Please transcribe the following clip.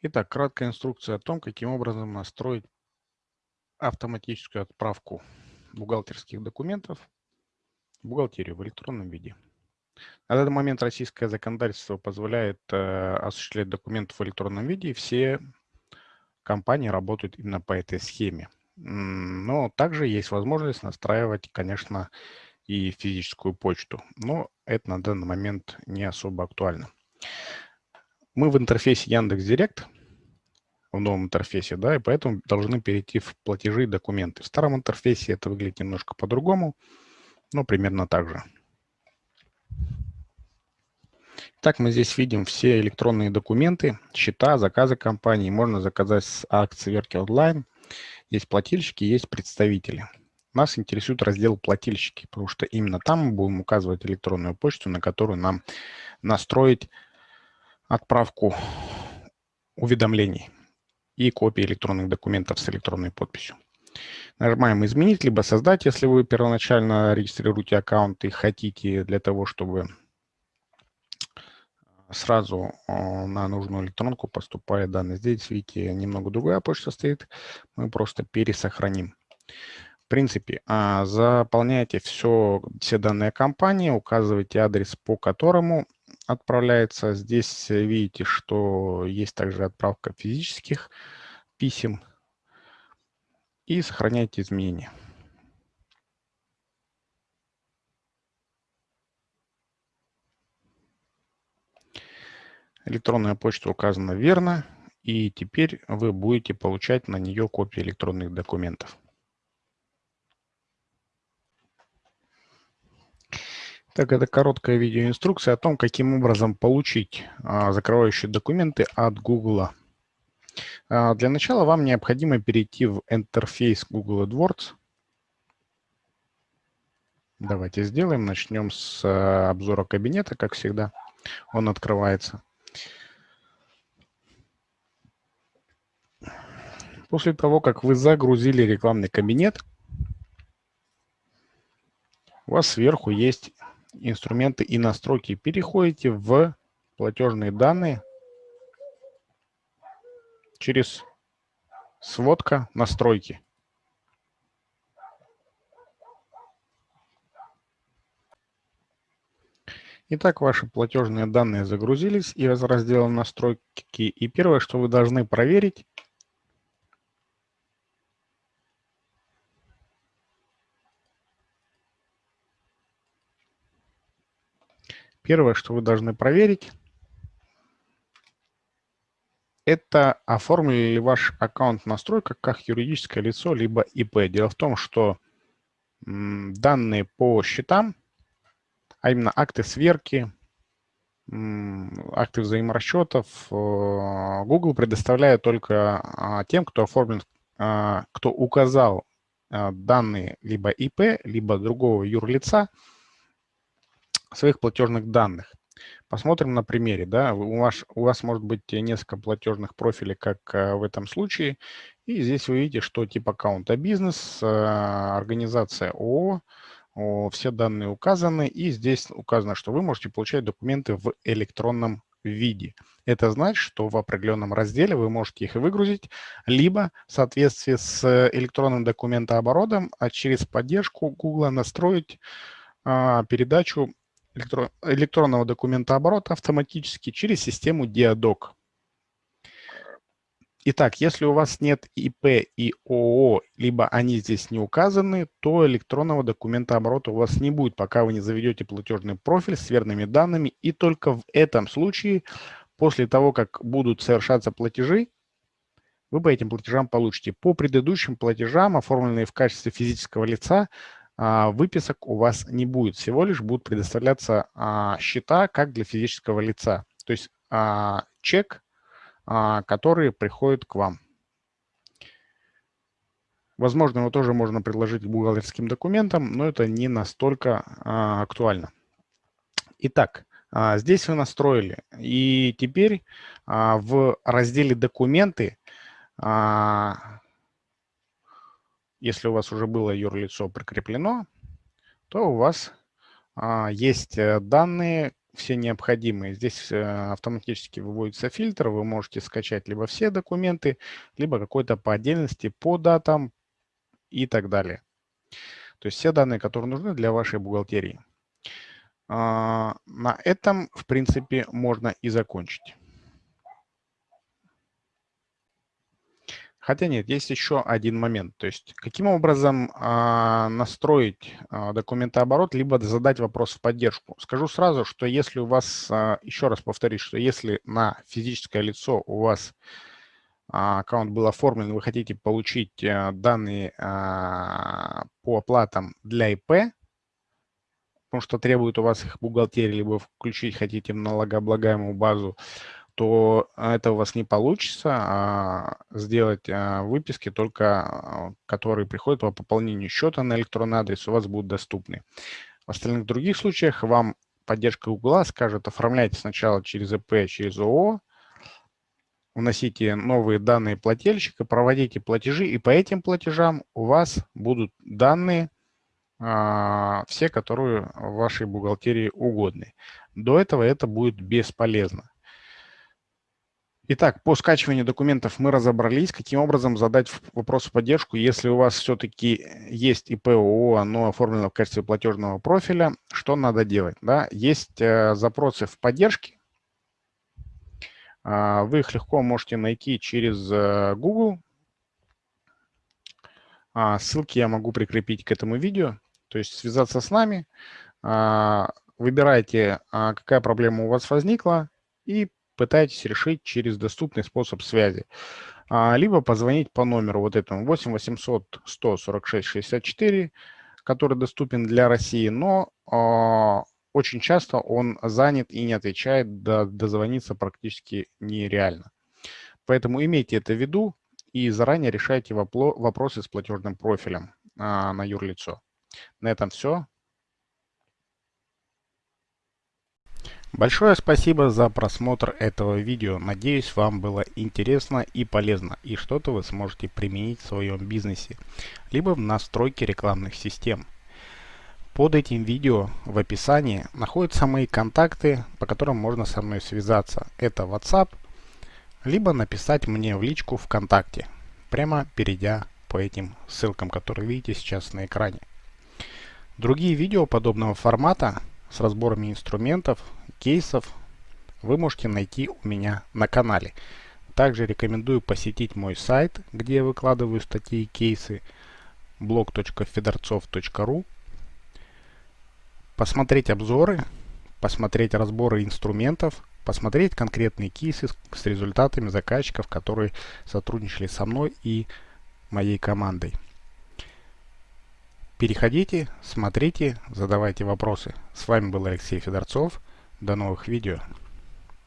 Итак, краткая инструкция о том, каким образом настроить автоматическую отправку бухгалтерских документов в бухгалтерию в электронном виде. На данный момент российское законодательство позволяет э, осуществлять документы в электронном виде, и все компании работают именно по этой схеме. Но также есть возможность настраивать, конечно, и физическую почту, но это на данный момент не особо актуально. Мы в интерфейсе Яндекс.Директ, в новом интерфейсе, да, и поэтому должны перейти в платежи и документы. В старом интерфейсе это выглядит немножко по-другому, но примерно так же. Так, мы здесь видим все электронные документы, счета, заказы компании. Можно заказать с акции Верки онлайн. Есть плательщики, есть представители. Нас интересует раздел плательщики, потому что именно там мы будем указывать электронную почту, на которую нам настроить отправку уведомлений и копии электронных документов с электронной подписью. Нажимаем «Изменить», либо «Создать», если вы первоначально регистрируете аккаунт и хотите для того, чтобы сразу на нужную электронку поступает данные. Здесь, видите, немного другая почта стоит. Мы просто пересохраним. В принципе, а, заполняйте все, все данные компании, указывайте адрес, по которому отправляется. Здесь э, видите, что есть также отправка физических писем. И сохраняйте изменения. Электронная почта указана верно, и теперь вы будете получать на нее копии электронных документов. Так, это короткая видеоинструкция о том, каким образом получить а, закрывающие документы от Google. А, для начала вам необходимо перейти в интерфейс Google AdWords. Давайте сделаем. Начнем с а, обзора кабинета, как всегда. Он открывается. После того, как вы загрузили рекламный кабинет, у вас сверху есть инструменты и настройки, переходите в платежные данные через сводка настройки. Итак, ваши платежные данные загрузились из раздела настройки. И первое, что вы должны проверить, Первое, что вы должны проверить, это оформили ли ваш аккаунт настройка как юридическое лицо, либо ИП. Дело в том, что данные по счетам, а именно акты сверки, акты взаиморасчетов, э, Google предоставляет только а, тем, кто оформлен, а, кто указал а, данные либо ИП, либо другого юрлица, своих платежных данных. Посмотрим на примере. Да? У, вас, у вас может быть несколько платежных профилей, как э, в этом случае. И здесь вы видите, что тип аккаунта бизнес, э, организация ООО, все данные указаны. И здесь указано, что вы можете получать документы в электронном виде. Это значит, что в определенном разделе вы можете их выгрузить, либо в соответствии с электронным документооборотом, а через поддержку Google настроить а, передачу электронного документа оборота автоматически через систему Diadoc. Итак, если у вас нет ИП и ООО, либо они здесь не указаны, то электронного документа оборота у вас не будет, пока вы не заведете платежный профиль с верными данными. И только в этом случае, после того, как будут совершаться платежи, вы по этим платежам получите. По предыдущим платежам, оформленные в качестве физического лица, выписок у вас не будет, всего лишь будут предоставляться а, счета как для физического лица, то есть а, чек, который приходит к вам. Возможно, его тоже можно предложить бухгалтерским документам, но это не настолько актуально. Итак, здесь вы настроили. И теперь в разделе «Документы» если у вас уже было юрлицо прикреплено, то у вас а, есть э, данные все необходимые. Здесь э, автоматически выводится фильтр, вы можете скачать либо все документы, либо какой-то по отдельности, по датам и так далее. То есть все данные, которые нужны для вашей бухгалтерии. А, на этом, в принципе, можно и закончить. Хотя нет, есть еще один момент. То есть каким образом а, настроить а, документооборот, либо задать вопрос в поддержку. Скажу сразу, что если у вас, а, еще раз повторюсь, что если на физическое лицо у вас аккаунт был оформлен, вы хотите получить а, данные по оплатам для ИП, потому что требует у вас их бухгалтерия, либо включить хотите в налогооблагаемую базу, то это у вас не получится а сделать а, выписки, только а, которые приходят по пополнению счета на электронный адрес, у вас будут доступны. В остальных других случаях вам поддержка Google скажет, оформляйте сначала через ИП, через ООО, вносите новые данные плательщика, проводите платежи, и по этим платежам у вас будут данные, а, все, которые в вашей бухгалтерии угодны. До этого это будет бесполезно. Итак, по скачиванию документов мы разобрались, каким образом задать вопрос в поддержку, если у вас все-таки есть ИП ООО, оно оформлено в качестве платежного профиля, что надо делать? Да? Есть э, запросы в поддержке, э, вы их легко можете найти через э, Google. А, ссылки я могу прикрепить к этому видео, то есть связаться с нами, а, выбирайте, а, какая проблема у вас возникла, и пытаетесь решить через доступный способ связи. А, либо позвонить по номеру вот этому 8 800 146 64, который доступен для России, но а, очень часто он занят и не отвечает, до, дозвониться практически нереально. Поэтому имейте это в виду и заранее решайте вопросы с платежным профилем а, на юрлицо. На этом все. Большое спасибо за просмотр этого видео. Надеюсь, вам было интересно и полезно, и что-то вы сможете применить в своем бизнесе, либо в настройке рекламных систем. Под этим видео в описании находятся мои контакты, по которым можно со мной связаться. Это WhatsApp, либо написать мне в личку ВКонтакте, прямо перейдя по этим ссылкам, которые видите сейчас на экране. Другие видео подобного формата с разборами инструментов, кейсов вы можете найти у меня на канале. Также рекомендую посетить мой сайт, где я выкладываю статьи и кейсы blog.fedorцов.ru посмотреть обзоры, посмотреть разборы инструментов, посмотреть конкретные кейсы с результатами заказчиков, которые сотрудничали со мной и моей командой. Переходите, смотрите, задавайте вопросы. С вами был Алексей Федорцов. До новых видео.